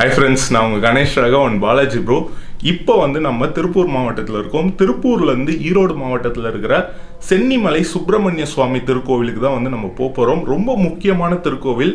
Hi friends நான் உங்கள் Ganesh Raghavan Balaji bro இப்போ வந்து நம்ம திருப்பூர் மாவட்டத்தில் இருக்கோம். திருப்பூர்லேருந்து ஈரோடு மாவட்டத்தில் இருக்கிற சென்னிமலை சுப்பிரமணிய சுவாமி திருக்கோவிலுக்கு தான் வந்து நம்ம போக போகிறோம் ரொம்ப முக்கியமான திருக்கோவில்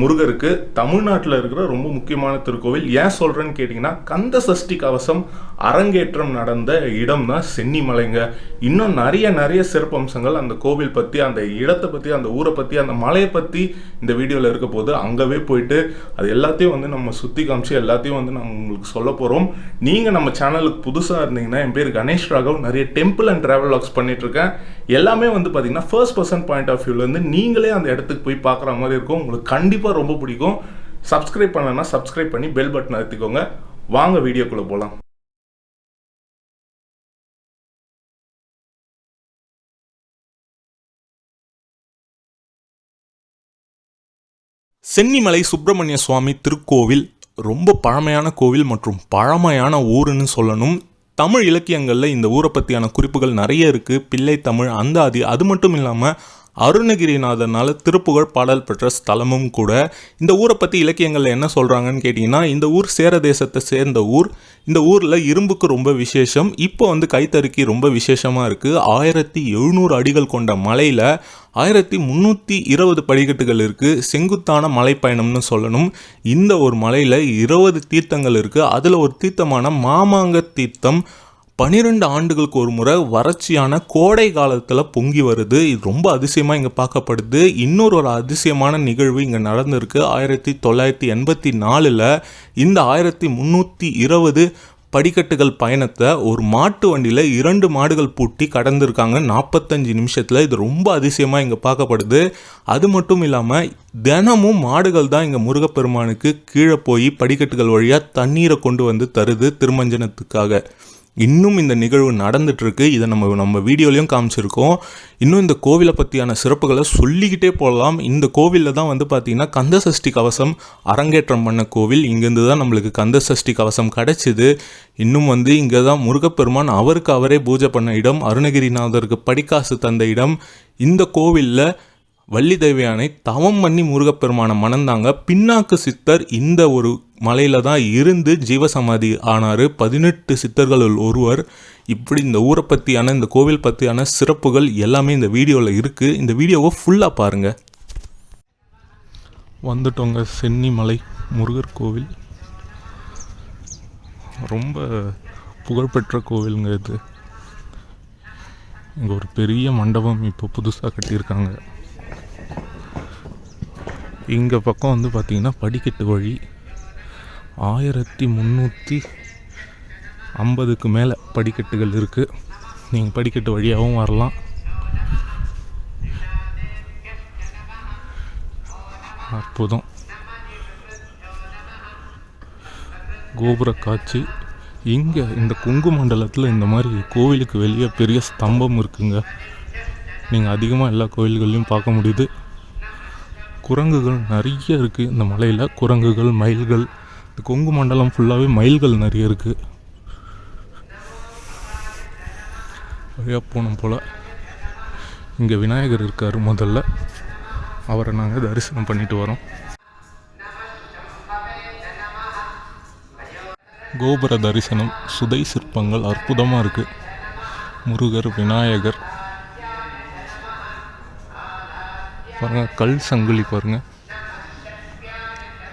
முருகருக்கு தமிழ்நாட்டில் இருக்கிற ரொம்ப முக்கியமான திருக்கோவில். ஏன் சொல்கிறேன்னு கேட்டிங்கன்னா கந்த சஷ்டி கவசம் அரங்கேற்றம் நடந்த இடம் தான் சென்னிமலைங்க. இன்னும் நிறைய நிறைய சிறப்பம்சங்கள் அந்த கோவில் பற்றி அந்த இடத்தை பற்றி அந்த ஊரை பற்றி அந்த மலையை பற்றி இந்த வீடியோவில் இருக்க போது அங்கவே போயிட்டு அது எல்லாத்தையும் வந்து நம்ம சுற்றி காமிச்சு எல்லாத்தையும் வந்து நான் உங்களுக்கு சொல்ல போகிறோம் நீங்கள் நம்ம சேனலுக்கு புதுசாக இருந்தீங்கன்னா என் பேர் கணேஷ் ராகவ். நிறைய டெம்பிள் அண்ட் ட்ராவல் லாக்ஸ் பண்ணிட்டு இருக்கேன் எல்லாமே வந்து பார்த்தீங்கன்னா ஃபர்ஸ்ட் பர்சன் பாயிண்ட் ஆஃப் வியூலேருந்து நீங்களே அந்த இடத்துக்கு போய் பார்க்குற மாதிரி இருக்கும். உங்களுக்கு கண் கண்டிப்பாக ரொம்ப பிடிக்கும். சப்ஸ்கிரைப் பண்ணலன்னா சப்ஸ்கிரைப் பண்ணி பெல் பட்டன் அழுத்திக்கோங்க. வாங்க வீடியோக்குள்ளே போகலாம் சென்னிமலை சுப்பிரமணிய சுவாமி திருக்கோவில் ரொம்ப பழமையான கோவில் மற்றும் பழமையான ஊருன்னு சொல்லணும். தமிழ் இலக்கியங்களில் இந்த ஊரை பற்றியான குறிப்புகள் நிறைய இருக்குது பிள்ளை தமிழ் அந்தாதி அது மட்டும் இல்லாமல் அருணகிரிநாதனால் திருப்புகழ் பாடல் பெற்ற ஸ்தலமும் கூட. இந்த ஊரை பற்றி இலக்கியங்களில் என்ன சொல்கிறாங்கன்னு கேட்டிங்கன்னா இந்த ஊர் சேர தேசத்தை சேர்ந்த ஊர். இந்த ஊரில் இரும்புக்கு ரொம்ப விசேஷம். இப்போ வந்து கைத்தறிக்கு ரொம்ப விசேஷமாக இருக்குது ஆயிரத்தி எழுநூறு அடிகள் கொண்ட மலையில் ஆயிரத்தி முந்நூற்றி இருபது படிக்கட்டுகள் இருக்குது செங்குத்தான மலைப்பயணம்னு சொல்லணும். இந்த ஒரு மலையில் இருபது தீர்த்தங்கள் இருக்குது அதில் ஒரு தீர்த்தமான மாமாங்க தீர்த்தம் பன்னிரெண்டு ஆண்டுகளுக்கு ஒரு முறை வறட்சியான கோடை காலத்தில் பொங்கி வருது. இது ரொம்ப அதிசயமாக இங்கே பார்க்கப்படுது. இன்னொரு ஒரு அதிசயமான நிகழ்வு இங்கே நடந்திருக்கு. ஆயிரத்தி தொள்ளாயிரத்தி எண்பத்தி நாலில் இந்த ஆயிரத்தி முந்நூற்றி இருபது படிக்கட்டுகள் பயணத்தை ஒரு மாட்டு வண்டியில் இரண்டு மாடுகள் பூட்டி கடந்திருக்காங்க. நாற்பத்தஞ்சு நிமிஷத்தில். இது ரொம்ப அதிசயமாக இங்கே பார்க்கப்படுது. அது மட்டும் இல்லாமல் தினமும் மாடுகள் தான் இங்கே முருகப்பெருமானுக்கு கீழே போய் படிக்கட்டுகள் வழியாக தண்ணீரை கொண்டு வந்து தருது திருமஞ்சனத்துக்காக. இன்னும் இந்த நிகழ்வு நடந்துகிட்ருக்கு இதை நம்ம நம்ம வீடியோலையும் காமிச்சிருக்கோம். இன்னும் இந்த கோவிலை பற்றியான சிறப்புகளை சொல்லிக்கிட்டே போகலாம். இந்த கோவிலில் தான் வந்து பார்த்திங்கன்னா கந்த சஷ்டி கவசம் அரங்கேற்றம் பண்ண கோவில். இங்கேருந்து தான் நம்மளுக்கு கந்த சஷ்டி கவசம் கிடச்சிது. இன்னும் வந்து இங்கே தான் முருகப்பெருமான் அவருக்கு அவரே பூஜை பண்ண இடம். அருணகிரிநாதருக்கு படிக்காசு தந்த இடம். இந்த கோவிலில் வள்ளி தேவியானை தவம் பண்ணி முருகப்பெருமான மணந்தாங்க. பின்னாக்கு சித்தர் இந்த ஒரு மலையில தான் இருந்து ஜீவசமாதி ஆனார். பதினெட்டு சித்தர்களுள் ஒருவர். இப்படி இந்த ஊரை பற்றியான இந்த கோவில் பற்றியான சிறப்புகள் எல்லாமே இந்த வீடியோவில் இருக்குது இந்த வீடியோவை ஃபுல்லாக பாருங்கள் வந்துட்டோங்க சென்னிமலை முருகர் கோவில். ரொம்ப புகழ்பெற்ற கோவிலுங்க இது. இங்கே ஒரு பெரிய மண்டபம் இப்போ புதுசாக கட்டியிருக்காங்க. இங்கே பக்கம் வந்து பார்த்திங்கன்னா படிக்கட்டு வழி ஆயிரத்தி முந்நூற்றி ஐம்பதுக்கு மேலே படிக்கட்டுகள் இருக்குது நீங்கள் படிக்கட்டு வழியாகவும் வரலாம். அற்புதம். கோபுர காட்சி இங்கே இந்த குங்கு மண்டலத்தில் இந்த மாதிரி கோவிலுக்கு வெளியே பெரிய ஸ்தம்பம் இருக்குங்க. நீங்கள் அதிகமாக எல்லா கோவில்கள்லையும் பார்க்க முடியுது. குரங்குகள் நிறைய இருக்குது இந்த மலையில் குரங்குகள் மயில்கள் இந்த கொங்கு மண்டலம் ஃபுல்லாகவே மயில்கள் நிறைய இருக்குது வழியாக போனோம் போல். இங்கே விநாயகர் இருக்கார் முதல்ல. அவரை நாங்கள் தரிசனம் பண்ணிட்டு வரோம். கோபுர தரிசனம் சுதை சிற்பங்கள் அற்புதமாக இருக்குது முருகர் விநாயகர். பாருங்கள் கல் சங்கிலி பாருங்கள்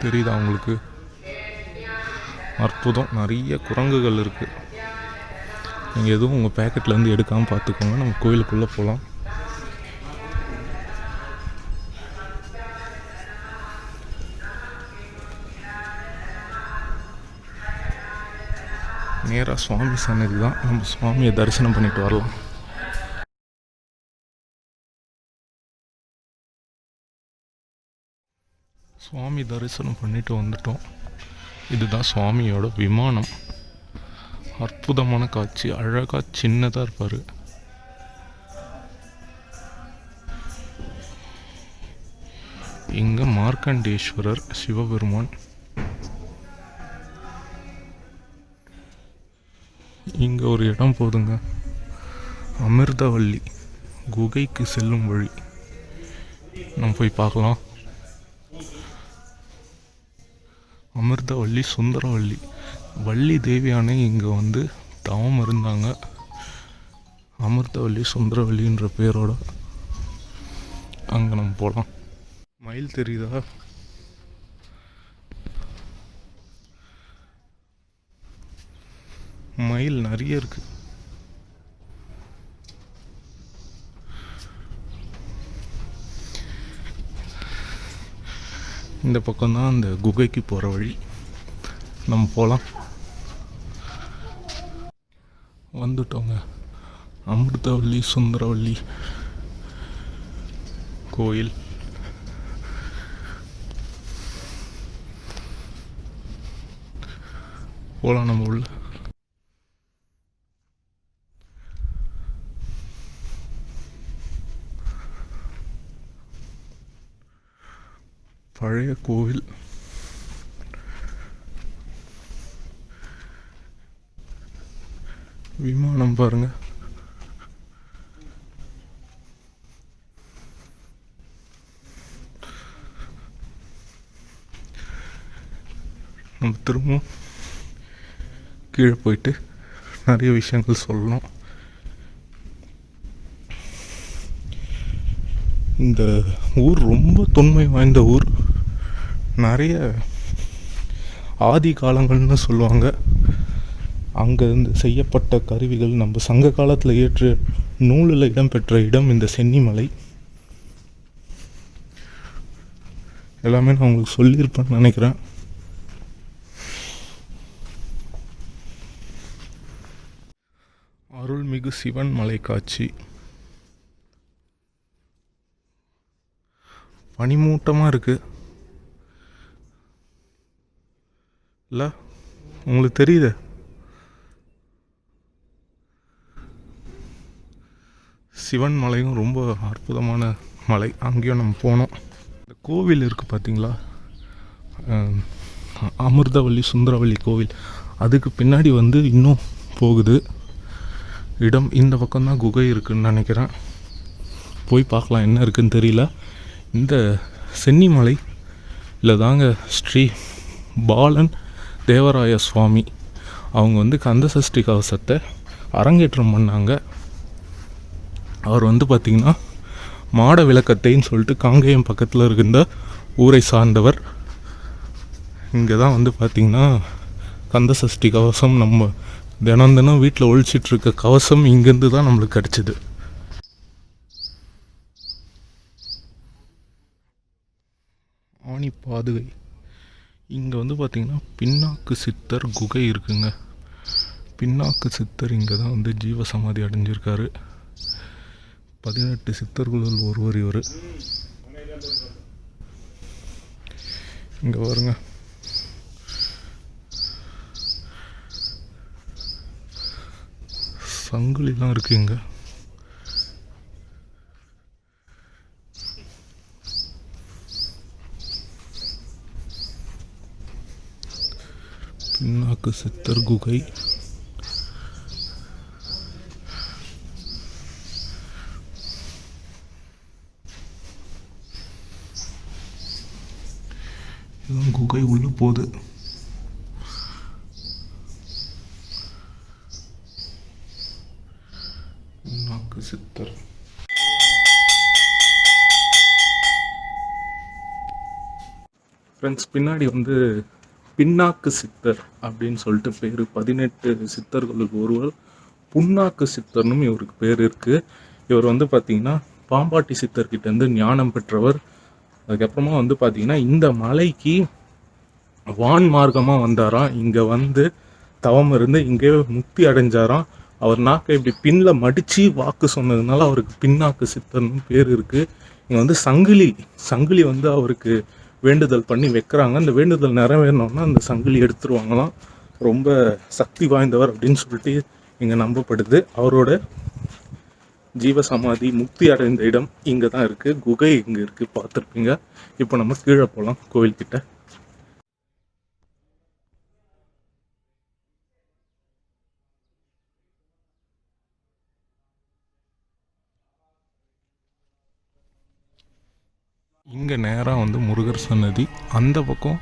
தெரியுதா உங்களுக்கு? அற்புதம். நிறைய குரங்குகள் இருக்குது நீங்கள் எதுவும் உங்கள் பேக்கெட்லேருந்து எடுக்காமல் பார்த்துக்கோங்க. நம்ம கோயிலுக்குள்ளே போகலாம் நேராக சுவாமி சன்னதி தான் நம்ம சுவாமியை தரிசனம் பண்ணிட்டு வரலாம். சுவாமி தரிசனம் பண்ணிட்டு வந்துட்டோம். இதுதான் சுவாமியோட விமானம். அற்புதமான காட்சி அழகாக சின்னதாக இருப்பார். இங்கே மார்க்கண்டேஸ்வரர் சிவபெருமான். இங்கே ஒரு இடம் போதுங்க. அமிர்தவல்லி குகைக்கு செல்லும் வழி. நம்ம போய் பார்க்கலாம். அமிர்தவள்ளி சுந்தரவள்ளி. வள்ளி தேவியானை இங்கே வந்து தவம் இருந்தாங்க. அமிர்தவள்ளி சுந்தரவள்ளின்ற பேரோட அங்கே நம்ம போகலாம் மயில் தெரியுதா? மயில் நிறைய இருக்குது இந்த பக்கம்தான் அந்த குகைக்கு போகிற வழி. நம்ம போகலாம் வந்துட்டோங்க. அமிர்தவள்ளி சுந்தரவள்ளி கோயில். போகலாம் நம்ம உள்ள. பழைய கோவில். விமானம் பாருங்க. நம்ம திரும்பவும் கீழே போயிட்டு நிறைய விஷயங்கள் சொல்லணும். இந்த ஊர் ரொம்ப தொன்மை வாய்ந்த ஊர். நிறைய ஆதி காலங்கள்னு சொல்லுவாங்க. அங்கேருந்து செய்யப்பட்ட கருவிகள் நம்ம சங்க காலத்தில் ஏற்று நூலில் இடம்பெற்ற இடம் இந்த சென்னிமலை. எல்லாமே நான் உங்களுக்கு சொல்லியிருப்பேன்னு நினைக்கிறேன். அருள்மிகு சிவன் மலை காட்சி பனிமூட்டமாக இருக்குது இல்லை உங்களுக்கு தெரியுது. சிவன் மலையும் ரொம்ப அற்புதமான மலை. அங்கேயும் நம்ம போனோம். இந்த கோவில் இருக்குது பார்த்தீங்களா அமிர்தவள்ளி சுந்தரவள்ளி கோவில். அதுக்கு பின்னாடி வந்து இன்னும் போகுது. இடம் இந்த பக்கம்தான் குகை இருக்குன்னு நினைக்கிறேன். போய் பார்க்கலாம் என்ன இருக்குதுன்னு தெரியல. இந்த சென்னிமலை இல்லை தாங்க ஸ்ரீ பாலன் தேவராய சுவாமி. அவங்க வந்து கந்த சஷ்டி கவசத்தை அரங்கேற்றம் பண்ணாங்க. அவர் வந்து பார்த்திங்கன்னா மாட விளக்கத்தைன்னு சொல்லிட்டு காங்கேயம் பக்கத்தில் இருக்கின்ற ஊரை சார்ந்தவர். இங்கே தான் வந்து பார்த்திங்கன்னா கந்த சஷ்டி கவசம் நம்ம தினம் தினம் வீட்டில் ஒழிச்சிட்ருக்க கவசம் இங்கேருந்து தான் நம்மளுக்கு கிடச்சிது. ஆணி பாதுகை. இங்கே வந்து பார்த்திங்கன்னா பின்னாக்கு சித்தர் குகை இருக்குங்க. பின்னாக்கு சித்தர் இங்கே தான் வந்து ஜீவசமாதி அடைஞ்சிருக்காரு. பதினெட்டு சித்தர்களுள் ஒருவர் இவர். இங்கே பாருங்க. சங்குலிலாம் இருக்குது இங்கே கிழக்கு சித்தர் குகை இதுதான் குகை உள்ள போகுது நாக்கு சித்தர். ஃப்ரெண்ட்ஸ் பின்னாடி வந்து பின்னாக்கு சித்தர் அப்படின்னு சொல்லிட்டு பேர். பதினெட்டு சித்தர்களுக்கு ஒருவர் புண்ணாக்கு சித்தர்னும் இவருக்கு பேர் இருக்குது இவர் வந்து பார்த்தீங்கன்னா பாம்பாட்டி சித்தர்கிட்ட இருந்து ஞானம் பெற்றவர். அதுக்கப்புறமா வந்து பார்த்தீங்கன்னா இந்த மலைக்கு வான் மார்க்கமாக வந்தாராம். இங்கே வந்து தவம் இருந்து இங்கே முக்தி அடைஞ்சாராம். அவர் நாக்கை இப்படி பின்னில் மடித்து வாக்கு சொன்னதுனால அவருக்கு பின்னாக்கு சித்தர்னு பேர் இருக்குது இங்கே வந்து சங்கிலி சங்கிலி வந்து அவருக்கு வேண்டுதல் பண்ணி வைக்கிறாங்க. அந்த வேண்டுதல் நிறைவேறணும்னா அந்த சங்கிலி எடுத்துருவாங்களாம். ரொம்ப சக்தி வாய்ந்தவர் அப்படின்னு சொல்லிட்டு இங்கே நம்பப்படுது. அவரோட ஜீவசமாதி முக்தி அடைந்த இடம் இங்கே தான் இருக்குது குகை இங்கே இருக்குது பார்த்துருப்பீங்க. இப்போ நம்ம கீழே போகலாம் கோவில்கிட்ட. இங்கே நேராக வந்து முருகர் சன்னதி. அந்த பக்கம்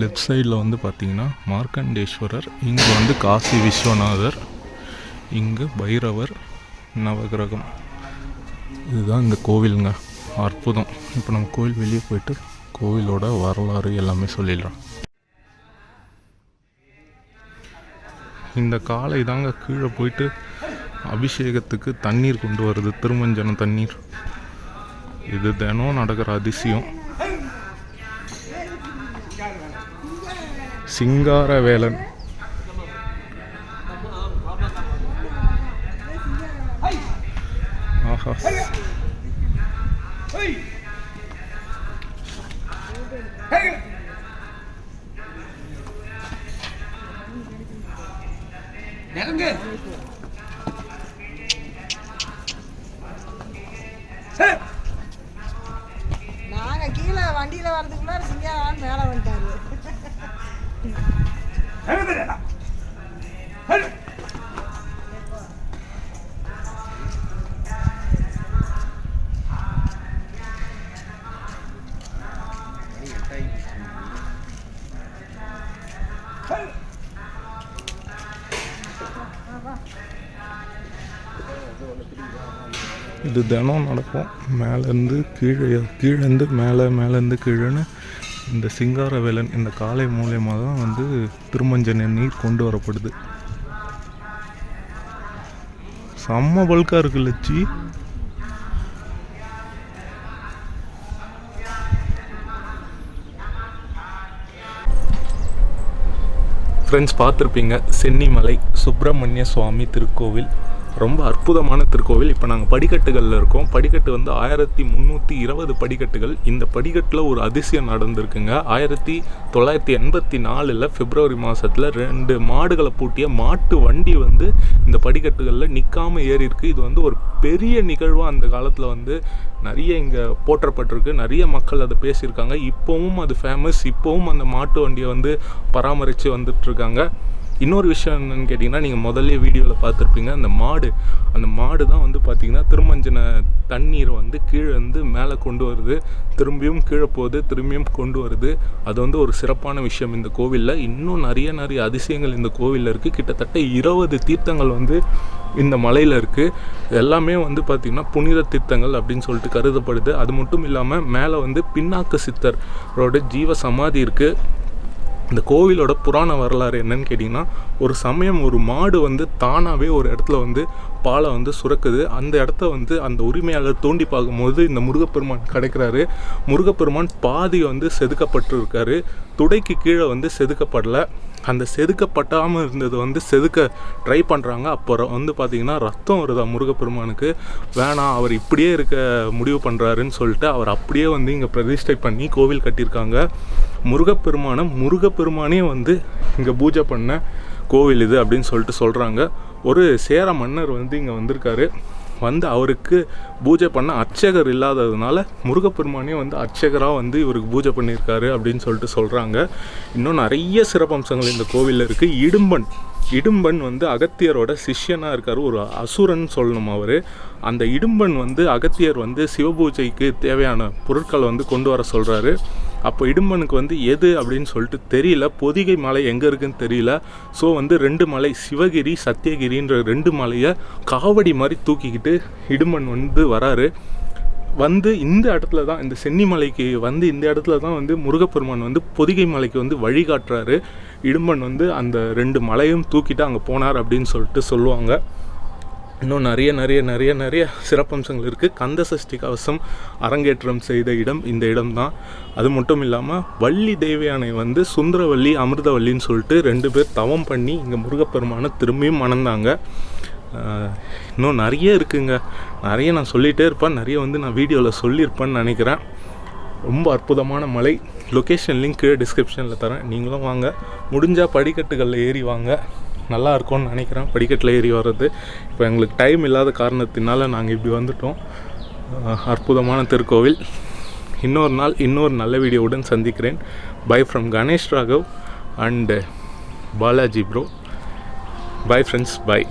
லெஃப்ட் சைடில் வந்து பார்த்தீங்கன்னா மார்க்கண்டேஸ்வரர் இங்கே வந்து காசி விஸ்வநாதர் இங்கே பைரவர் நவகிரகம். இதுதான் இந்த கோவிலுங்க. அற்புதம். இப்போ நம்ம கோவில் வெளியே போயிட்டு கோவிலோட வரலாறு எல்லாமே சொல்லிடுறோம் இந்த காலை தாங்க கீழே போயிட்டு அபிஷேகத்துக்கு தண்ணீர் கொண்டு வருது திருமஞ்சன தண்ணீர். இது தினம் நடக்கிற அதிசயம். சிங்காரவேலன். ஆஹா. இது தினம் நடக்கும். மேலேருந்து கீழே கீழேருந்து மேலே மேலேருந்து கீழேன்னு இந்த சிங்காரவேலன் இந்த காலை மூலயமா தான் வந்து திருமஞ்சன நீர் கொண்டு வரப்படுது. செம்ம பல்காக இருக்கு லட்சி ஃப்ரெண்ட்ஸ் பார்த்துருப்பீங்க. சென்னிமலை சுப்பிரமணிய சுவாமி திருக்கோவில். ரொம்ப அற்புதமான திருக்கோவில். இப்போ நாங்கள் படிக்கட்டுகளில் இருக்கோம். படிக்கட்டு வந்து ஆயிரத்தி முந்நூற்றி இருபது படிக்கட்டுகள். இந்த படிக்கட்டில் ஒரு அதிசயம் நடந்திருக்குங்க. ஆயிரத்தி தொள்ளாயிரத்தி எண்பத்தி நாலில் பிப்ரவரி மாதத்தில் ரெண்டு மாடுகளை பூட்டிய மாட்டு வண்டி வந்து இந்த படிக்கட்டுகளில் நிற்காமல் ஏறிருக்கு இது வந்து ஒரு பெரிய நிகழ்வாக அந்த காலத்தில் வந்து நிறைய இங்கே போற்றப்பட்டிருக்கு. நிறைய மக்கள் அதை பேசியிருக்காங்க. இப்போவும் அது ஃபேமஸ் இப்போவும் அந்த மாட்டு வண்டியை வந்து பராமரித்து வந்துட்டுருக்காங்க இன்னொரு விஷயம் என்னென்னு கேட்டிங்கன்னா நீங்கள் முதல்ல வீடியோவில் பார்த்துருப்பீங்க அந்த மாடு அந்த மாடு தான் வந்து பார்த்திங்கன்னா திருமஞ்சன தண்ணீரை வந்து கீழே வந்து மேலே கொண்டு வருது. திரும்பியும் கீழே போகுது திரும்பியும் கொண்டு வருது. அது வந்து ஒரு சிறப்பான விஷயம் இந்த கோவிலில். இன்னும் நிறைய நிறைய அதிசயங்கள் இந்த கோவிலில் இருக்குது கிட்டத்தட்ட இருபது தீர்த்தங்கள் வந்து இந்த மலையில் இருக்குது எல்லாமே வந்து பார்த்திங்கன்னா புனித தீர்த்தங்கள் அப்படின்னு சொல்லிட்டு கருதப்படுது. அது மட்டும் இல்லாமல் மேலே வந்து பின்னாக்கு சித்தரோட ஜீவ சமாதி இருக்குது இந்த கோவிலோட புராண வரலாறு என்னன்னு கேட்டிங்கன்னா ஒரு சமயம் ஒரு மாடு வந்து தானாகவே ஒரு இடத்துல வந்து பாலை வந்து சுரக்குது. அந்த இடத்த வந்து அந்த உரிமையாளர் தோண்டி பார்க்கும்போது இந்த முருகப்பெருமான் கிடைக்கிறாரு. முருகப்பெருமான் பாதி வந்து செதுக்கப்பட்டிருக்காரு. துடைக்கு கீழே வந்து செதுக்கப்படல. அந்த செதுக்கப்பட்டாமல் இருந்தது வந்து செதுக்க ட்ரை பண்ணுறாங்க அப்புறம் வந்து பார்த்திங்கன்னா ரத்தம் வருதா முருகப்பெருமானுக்கு? வேணாம் அவர் இப்படியே இருக்க முடிவு பண்ணுறாருன்னு சொல்லிட்டு அவர் அப்படியே வந்து இங்கே பிரதிஷ்டை பண்ணி கோவில் கட்டியிருக்காங்க. முருகப்பெருமானை முருகப்பெருமானே வந்து இங்கே பூஜை பண்ண கோவில் இது அப்படின்னு சொல்லிட்டு சொல்கிறாங்க ஒரு சேர மன்னர் வந்து இங்கே வந்திருக்காரு. வந்து அவருக்கு பூஜை பண்ண அர்ச்சகர் இல்லாததுனால முருகப்பெருமானே வந்து அர்ச்சகராக வந்து இவருக்கு பூஜை பண்ணியிருக்காரு அப்படின்னு சொல்லிட்டு சொல்கிறாங்க இன்னும் நிறைய சிறப்பம்சங்கள் இந்த கோவிலில் இருக்குது இடும்பன் இடும்பன் வந்து அகத்தியரோட சிஷ்யனாக இருக்கார். ஒரு அசுரன் சொல்லணும் அவர். அந்த இடும்பன் வந்து அகத்தியர் வந்து சிவபூஜைக்கு தேவையான பொருட்களை வந்து கொண்டு வர சொல்கிறாரு அப்போ இடும்பனுக்கு வந்து எது அப்படின்னு சொல்லிட்டு தெரியல. பொதிகை மலை எங்கே இருக்குன்னு தெரியல. ஸோ வந்து ரெண்டு மலை சிவகிரி சத்தியகிரின்ற ரெண்டு மலையை காவடி மாதிரி தூக்கிக்கிட்டு இடும்பன் வந்து வராரு. வந்து இந்த இடத்துல தான் இந்த சென்னிமலைக்கு வந்து இந்த இடத்துல தான் வந்து முருகப்பெருமான் வந்து பொதிகை மலைக்கு வந்து வழிகாட்டுறாரு. இடும்பன் வந்து அந்த ரெண்டு மலையும் தூக்கிட்டு அங்கே போனார் அப்படின்னு சொல்லிட்டு சொல்லுவாங்க. இன்னும் நிறைய நிறைய நிறைய நிறைய சிறப்பம்சங்கள் இருக்குது கந்த சஷ்டி கவசம் அரங்கேற்றம் செய்த இடம் இந்த இடம் தான் அது மட்டும் இல்லாமல் வள்ளி தேவியானை வந்து சுந்தரவள்ளி அமிர்தவள்ளின்னு சொல்லிட்டு ரெண்டு பேர் தவம் பண்ணி இங்கே முருகப்பெருமானை திரும்பியும் மணந்தாங்க. இன்னும் நிறைய இருக்குங்க. நிறைய நான் சொல்லிகிட்டே இருப்பேன். நிறைய வந்து நான் வீடியோவில் சொல்லியிருப்பேன்னு நினைக்கிறேன். ரொம்ப அற்புதமான மலை. லொக்கேஷன் லிங்க் டிஸ்கிரிப்ஷனில் தரேன். நீங்களும் வாங்க. முடிஞ்சால் படிக்கட்டுகளில் ஏறி வாங்க. நல்லா இருக்கும்னு நினைக்கிறேன். படிக்கட்டில் ஏறி வர்றது. இப்போ எங்களுக்கு டைம் இல்லாத காரணத்தினால நாங்கள் இப்படி வந்துட்டோம். அற்புதமான திருக்கோவில். இன்னொரு நாள் இன்னொரு நல்ல வீடியோவுடன் சந்திக்கிறேன். Bye from Ganesh Raghav and Balaji bro bye friends bye